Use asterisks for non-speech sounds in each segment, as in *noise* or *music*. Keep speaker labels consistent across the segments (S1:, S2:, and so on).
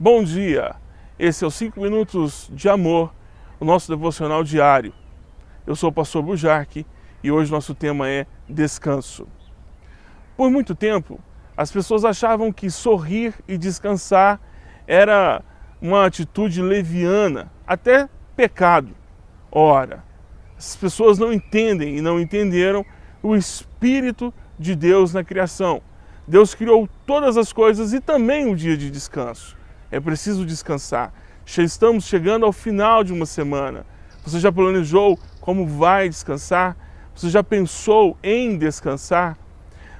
S1: Bom dia! Esse é o 5 Minutos de Amor, o nosso devocional diário. Eu sou o pastor Bujarque e hoje nosso tema é descanso. Por muito tempo, as pessoas achavam que sorrir e descansar era uma atitude leviana, até pecado. Ora, as pessoas não entendem e não entenderam o Espírito de Deus na criação. Deus criou todas as coisas e também o dia de descanso. É preciso descansar. Estamos chegando ao final de uma semana. Você já planejou como vai descansar? Você já pensou em descansar?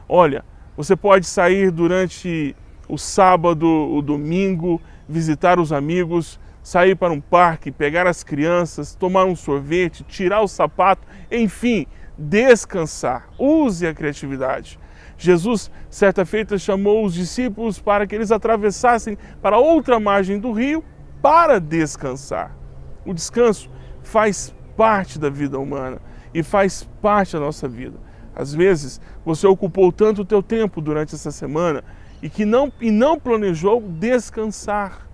S1: Olha, você pode sair durante o sábado, o domingo, visitar os amigos, sair para um parque, pegar as crianças, tomar um sorvete, tirar o sapato, enfim, descansar. Use a criatividade. Jesus, certa feita, chamou os discípulos para que eles atravessassem para outra margem do rio para descansar. O descanso faz parte da vida humana e faz parte da nossa vida. Às vezes, você ocupou tanto o teu tempo durante essa semana e que não, e não planejou descansar,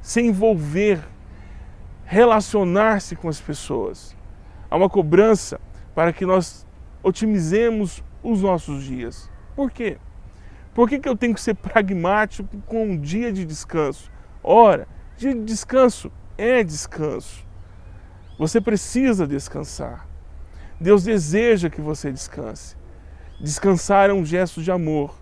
S1: se envolver, relacionar-se com as pessoas. Há uma cobrança para que nós otimizemos os nossos dias. Por quê? Por que, que eu tenho que ser pragmático com um dia de descanso? Ora, dia de descanso é descanso. Você precisa descansar. Deus deseja que você descanse. Descansar é um gesto de amor.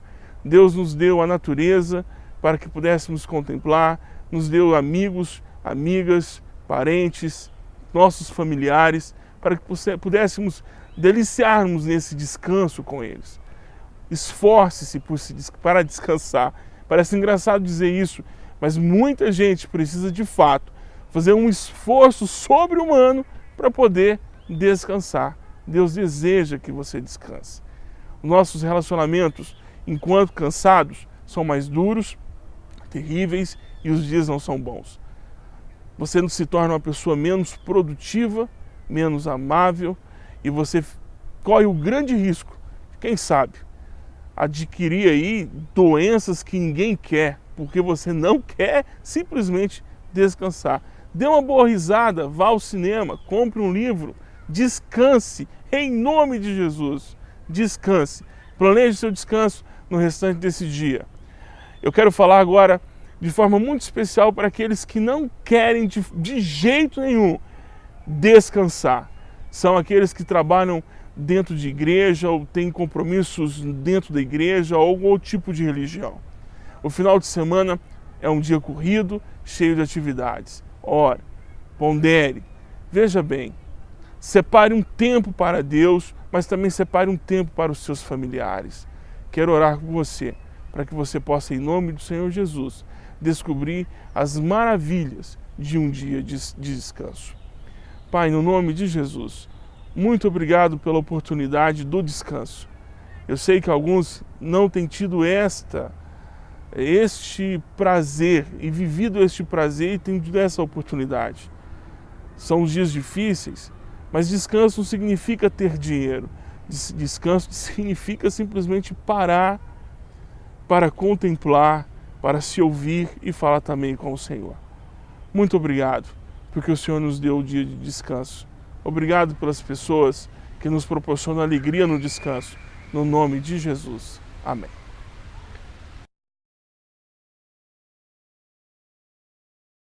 S1: Deus nos deu a natureza para que pudéssemos contemplar, nos deu amigos, amigas, parentes, nossos familiares, para que pudéssemos deliciarmos nesse descanso com eles. Esforce-se para descansar. Parece engraçado dizer isso, mas muita gente precisa de fato fazer um esforço sobre-humano para poder descansar. Deus deseja que você descanse. Nossos relacionamentos, enquanto cansados, são mais duros, terríveis e os dias não são bons. Você se torna uma pessoa menos produtiva, menos amável, e você corre o grande risco, quem sabe, adquirir aí doenças que ninguém quer, porque você não quer simplesmente descansar. Dê uma boa risada, vá ao cinema, compre um livro, descanse, em nome de Jesus, descanse. Planeje seu descanso no restante desse dia. Eu quero falar agora de forma muito especial para aqueles que não querem de, de jeito nenhum descansar são aqueles que trabalham dentro de igreja ou têm compromissos dentro da igreja ou algum outro tipo de religião. O final de semana é um dia corrido, cheio de atividades. Ora, pondere, veja bem, separe um tempo para Deus, mas também separe um tempo para os seus familiares. Quero orar com você, para que você possa, em nome do Senhor Jesus, descobrir as maravilhas de um dia de descanso. Pai, no nome de Jesus, muito obrigado pela oportunidade do descanso. Eu sei que alguns não têm tido esta, este prazer e vivido este prazer e têm tido essa oportunidade. São os dias difíceis, mas descanso não significa ter dinheiro. Descanso *laughs* significa simplesmente parar para contemplar, para se ouvir e falar também com o Senhor. Muito obrigado porque o Senhor nos deu o dia de descanso. Obrigado pelas pessoas que nos proporcionam alegria no descanso. No nome de Jesus. Amém.